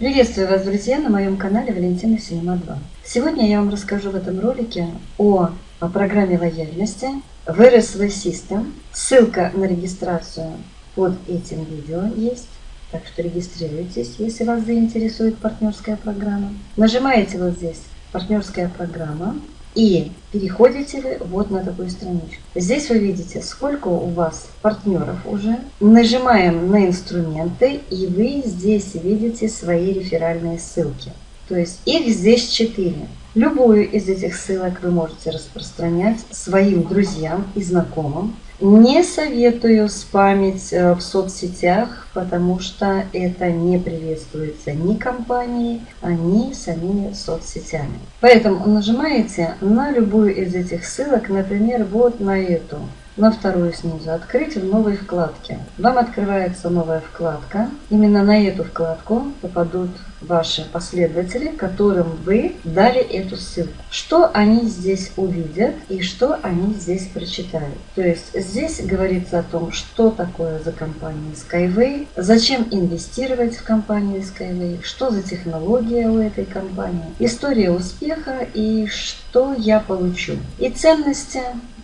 Приветствую вас, друзья, на моем канале Валентина Синема 2. Сегодня я вам расскажу в этом ролике о, о программе лояльности VRSV System. Ссылка на регистрацию под этим видео есть. Так что регистрируйтесь, если вас заинтересует партнерская программа. Нажимаете вот здесь «Партнерская программа». И переходите вот на такую страничку. Здесь вы видите, сколько у вас партнеров уже. Нажимаем на инструменты, и вы здесь видите свои реферальные ссылки. То есть их здесь 4. Любую из этих ссылок вы можете распространять своим друзьям и знакомым. Не советую спамить э, в соцсетях, потому что это не приветствуется ни компанией, ни самими соцсетями. Поэтому нажимаете на любую из этих ссылок, например, вот на эту на вторую снизу «Открыть в новой вкладке». Вам открывается новая вкладка. Именно на эту вкладку попадут ваши последователи, которым вы дали эту ссылку. Что они здесь увидят и что они здесь прочитают. То есть здесь говорится о том, что такое за компания Skyway, зачем инвестировать в компанию Skyway, что за технология у этой компании, история успеха и что я получу. И ценности,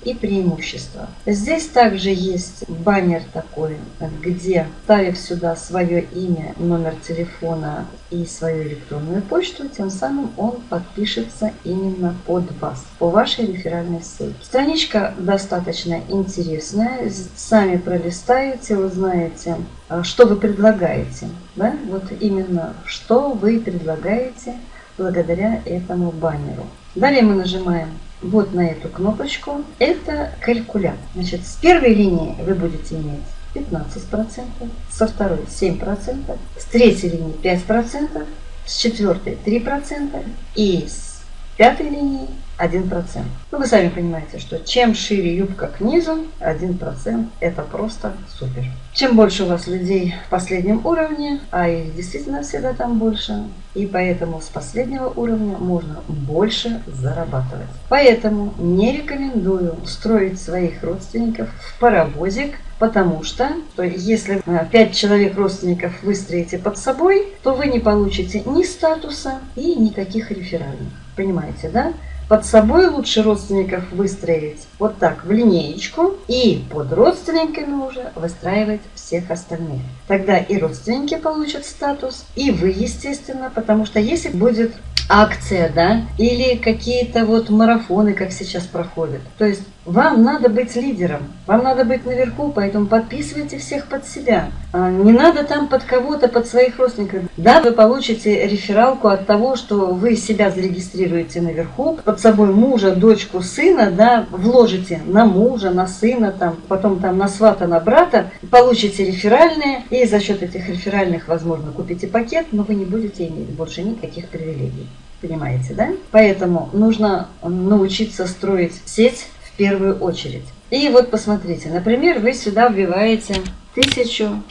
и преимущества. Здесь также есть баннер такой, где, ставив сюда свое имя, номер телефона и свою электронную почту, тем самым он подпишется именно под вас, по вашей реферальной ссылке. Страничка достаточно интересная, сами пролистаете, узнаете, а, что вы предлагаете. Да? Вот именно, что вы предлагаете благодаря этому баннеру. Далее мы нажимаем вот на эту кнопочку. Это калькулятор. Значит, с первой линии вы будете иметь 15%, со второй 7%, с третьей линии 5%, с четвертой 3% и с пятой линии 1%. Ну, вы сами понимаете, что чем шире юбка к низу, 1% это просто супер. Чем больше у вас людей в последнем уровне, а их действительно всегда там больше, и поэтому с последнего уровня можно больше зарабатывать. Поэтому не рекомендую строить своих родственников в паровозик, потому что, что если 5 э, человек родственников выстроите под собой, то вы не получите ни статуса и никаких реферальных. Понимаете, да? Под собой лучше родственников выстроить вот так в линеечку и под родственниками уже выстраивать всех остальных. Тогда и родственники получат статус, и вы, естественно, потому что если будет акция, да, или какие-то вот марафоны, как сейчас проходят. То есть вам надо быть лидером, вам надо быть наверху, поэтому подписывайте всех под себя. А, не надо там под кого-то, под своих родственников. Да, вы получите рефералку от того, что вы себя зарегистрируете наверху, под собой мужа, дочку, сына, да, вложите на мужа, на сына, там, потом там на свата, на брата, получите реферальные, и за счет этих реферальных, возможно, купите пакет, но вы не будете иметь больше никаких привилегий. Понимаете, да? Поэтому нужно научиться строить сеть в первую очередь. И вот посмотрите, например, вы сюда вбиваете 1000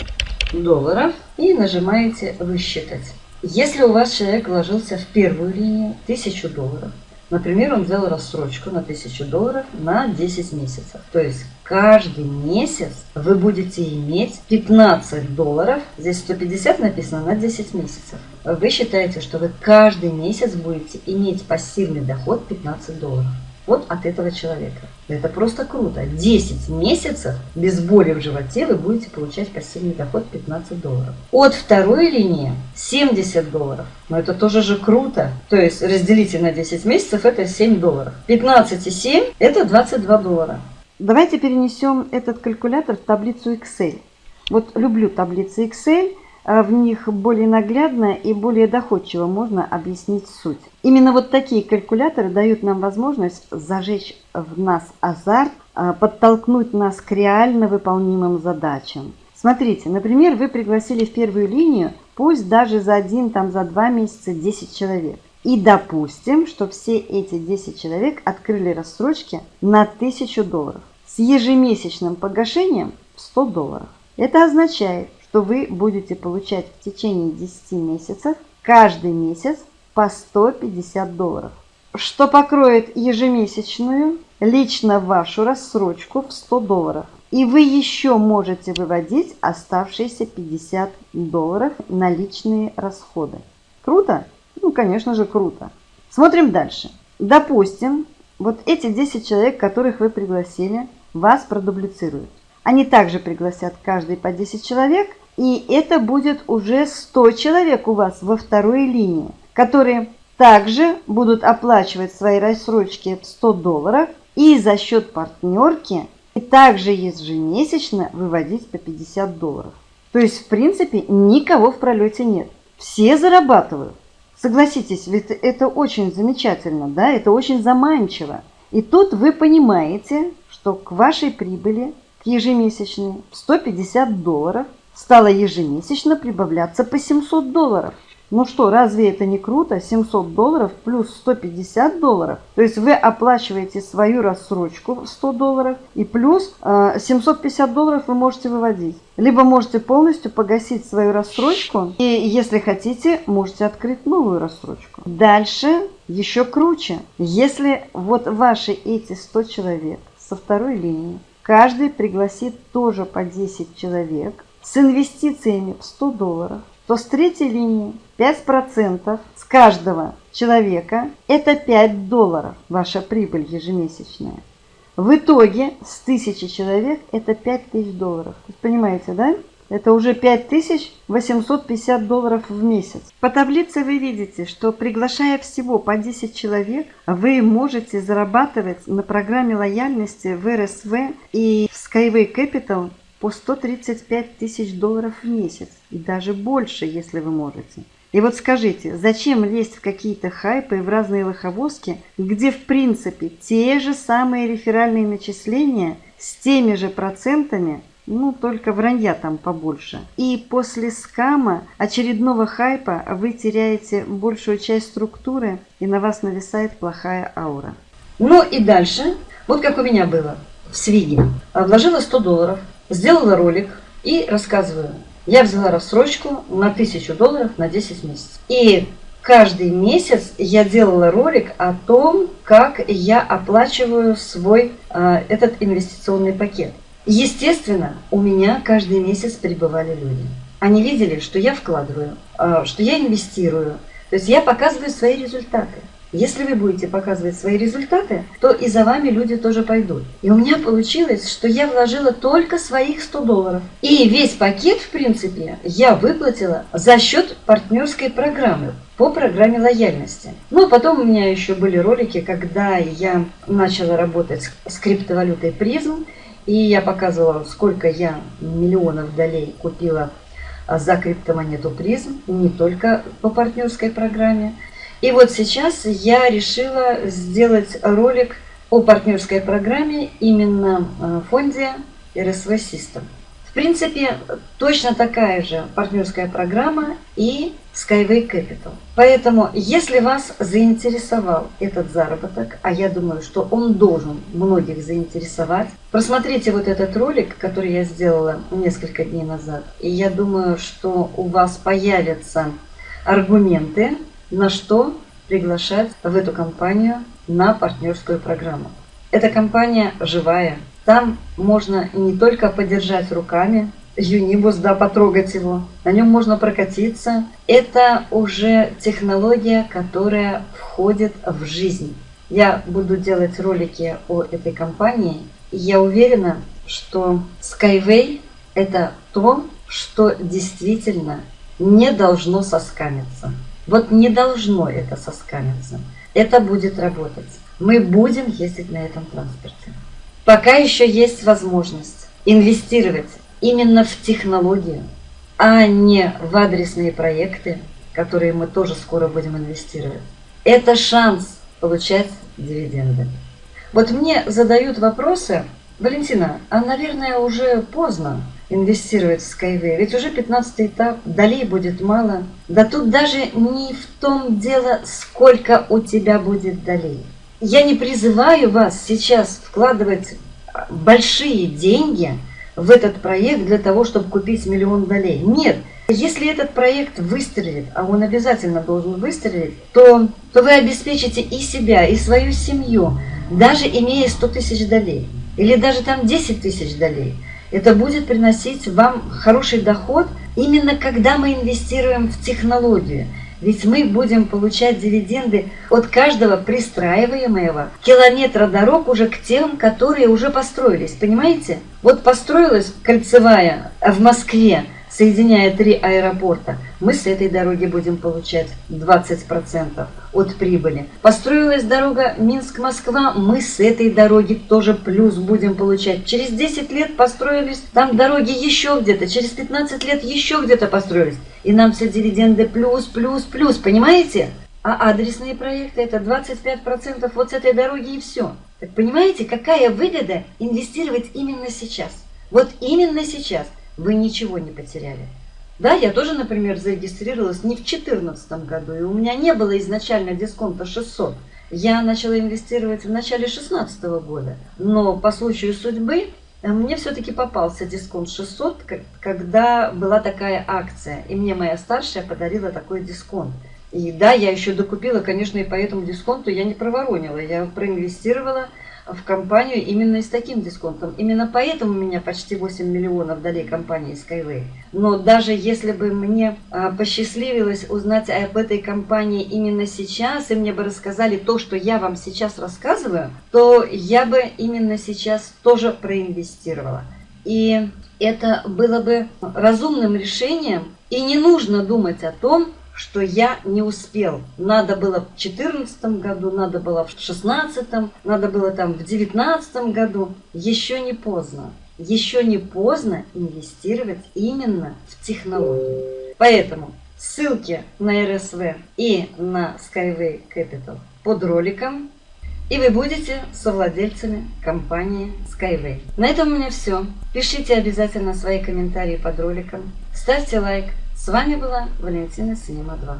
долларов и нажимаете «Высчитать». Если у вас человек вложился в первую линию 1000 долларов, например, он взял рассрочку на 1000 долларов на 10 месяцев, то есть каждый месяц вы будете иметь 15 долларов, здесь 150 написано, на 10 месяцев. Вы считаете, что вы каждый месяц будете иметь пассивный доход 15 долларов. Вот от этого человека. Это просто круто. 10 месяцев без боли в животе вы будете получать пассивный доход 15 долларов. От второй линии 70 долларов. Но это тоже же круто. То есть разделите на 10 месяцев, это 7 долларов. 15 и 7 это 22 доллара. Давайте перенесем этот калькулятор в таблицу Excel. Вот люблю таблицы Excel, в них более наглядно и более доходчиво можно объяснить суть. Именно вот такие калькуляторы дают нам возможность зажечь в нас азарт, а, подтолкнуть нас к реально выполнимым задачам. Смотрите, например, вы пригласили в первую линию, пусть даже за один, там, за два месяца 10 человек. И допустим, что все эти 10 человек открыли рассрочки на 1000 долларов с ежемесячным погашением в 100 долларов. Это означает, что вы будете получать в течение 10 месяцев каждый месяц по 150 долларов, что покроет ежемесячную лично вашу рассрочку в 100 долларов. И вы еще можете выводить оставшиеся 50 долларов на личные расходы. Круто? Ну, конечно же, круто. Смотрим дальше. Допустим, вот эти 10 человек, которых вы пригласили, вас продублицируют. Они также пригласят каждый по 10 человек, и это будет уже 100 человек у вас во второй линии, которые также будут оплачивать свои рассрочки в 100 долларов и за счет партнерки и также ежемесячно выводить по 50 долларов. То есть, в принципе, никого в пролете нет. Все зарабатывают. Согласитесь, ведь это очень замечательно, да, это очень заманчиво. И тут вы понимаете, что к вашей прибыли ежемесячной в 150 долларов стало ежемесячно прибавляться по 700 долларов. Ну что, разве это не круто? 700 долларов плюс 150 долларов. То есть вы оплачиваете свою рассрочку в 100 долларов и плюс э, 750 долларов вы можете выводить. Либо можете полностью погасить свою рассрочку и, если хотите, можете открыть новую рассрочку. Дальше еще круче. Если вот ваши эти 100 человек со второй линии Каждый пригласит тоже по 10 человек с инвестициями в 100 долларов, то с третьей линии 5% с каждого человека – это 5 долларов ваша прибыль ежемесячная. В итоге с 1000 человек это 5000 долларов. Понимаете, да? Это уже 5850 долларов в месяц. По таблице вы видите, что приглашая всего по 10 человек, вы можете зарабатывать на программе лояльности в РСВ и в Skyway Capital по 135 тысяч долларов в месяц. И даже больше, если вы можете. И вот скажите, зачем лезть в какие-то хайпы и в разные лоховозки, где в принципе те же самые реферальные начисления с теми же процентами – ну, только вранья там побольше. И после скама, очередного хайпа, вы теряете большую часть структуры, и на вас нависает плохая аура. Ну и дальше, вот как у меня было в Свиге. Вложила 100 долларов, сделала ролик и рассказываю. Я взяла рассрочку на 1000 долларов на 10 месяцев. И каждый месяц я делала ролик о том, как я оплачиваю свой э, этот инвестиционный пакет. Естественно, у меня каждый месяц прибывали люди. Они видели, что я вкладываю, а, что я инвестирую. То есть я показываю свои результаты. Если вы будете показывать свои результаты, то и за вами люди тоже пойдут. И у меня получилось, что я вложила только своих 100 долларов. И весь пакет, в принципе, я выплатила за счет партнерской программы по программе лояльности. Ну, а потом у меня еще были ролики, когда я начала работать с криптовалютой призм, и я показывала, сколько я миллионов долей купила а, за криптомонету призм, не только по партнерской программе. И вот сейчас я решила сделать ролик о партнерской программе именно в фонде RSV System принципе, точно такая же партнерская программа и Skyway Capital. Поэтому, если вас заинтересовал этот заработок, а я думаю, что он должен многих заинтересовать, просмотрите вот этот ролик, который я сделала несколько дней назад, и я думаю, что у вас появятся аргументы, на что приглашать в эту компанию на партнерскую программу. Эта компания живая, там можно не только подержать руками Юнибус, да, потрогать его, на нем можно прокатиться. Это уже технология, которая входит в жизнь. Я буду делать ролики о этой компании, и я уверена, что Skyway – это то, что действительно не должно соскамиться. Вот не должно это соскамиться. Это будет работать. Мы будем ездить на этом транспорте. Пока еще есть возможность инвестировать именно в технологию, а не в адресные проекты, которые мы тоже скоро будем инвестировать. Это шанс получать дивиденды. Вот мне задают вопросы, Валентина, а, наверное, уже поздно инвестировать в Skyway, ведь уже 15 этап, долей будет мало. Да тут даже не в том дело, сколько у тебя будет долей. Я не призываю вас сейчас вкладывать большие деньги в этот проект для того, чтобы купить миллион долей. Нет. Если этот проект выстрелит, а он обязательно должен выстрелить, то, то вы обеспечите и себя, и свою семью, даже имея 100 тысяч долей. Или даже там 10 тысяч долей. Это будет приносить вам хороший доход именно когда мы инвестируем в технологию. Ведь мы будем получать дивиденды от каждого пристраиваемого километра дорог уже к тем, которые уже построились. Понимаете? Вот построилась кольцевая в Москве, соединяя три аэропорта, мы с этой дороги будем получать 20% от прибыли. Построилась дорога Минск-Москва, мы с этой дороги тоже плюс будем получать. Через 10 лет построились там дороги еще где-то, через 15 лет еще где-то построились. И нам все дивиденды плюс, плюс, плюс, понимаете? А адресные проекты это 25% вот с этой дороги и все. Так понимаете, какая выгода инвестировать именно сейчас? Вот именно сейчас – вы ничего не потеряли. Да, я тоже, например, зарегистрировалась не в 2014 году, и у меня не было изначально дисконта 600. Я начала инвестировать в начале 2016 года, но по случаю судьбы э, мне все-таки попался дисконт 600, когда была такая акция, и мне моя старшая подарила такой дисконт. И да, я еще докупила, конечно, и по этому дисконту я не проворонила, я проинвестировала в компанию именно с таким дисконтом. Именно поэтому у меня почти 8 миллионов дали компании Skyway. Но даже если бы мне а, посчастливилось узнать об этой компании именно сейчас, и мне бы рассказали то, что я вам сейчас рассказываю, то я бы именно сейчас тоже проинвестировала. И это было бы разумным решением, и не нужно думать о том, что я не успел. Надо было в 2014 году, надо было в 2016, надо было там в 2019 году. Еще не поздно. Еще не поздно инвестировать именно в технологии. Поэтому ссылки на РСВ и на Skyway Capital под роликом. И вы будете совладельцами компании Skyway. На этом у меня все. Пишите обязательно свои комментарии под роликом. Ставьте лайк. С вами была Валентина Синема 2.